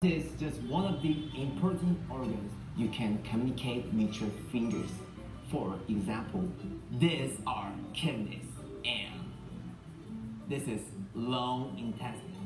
This is just one of the important organs you can communicate with your fingers. For example, these are kidneys and this is long intestine.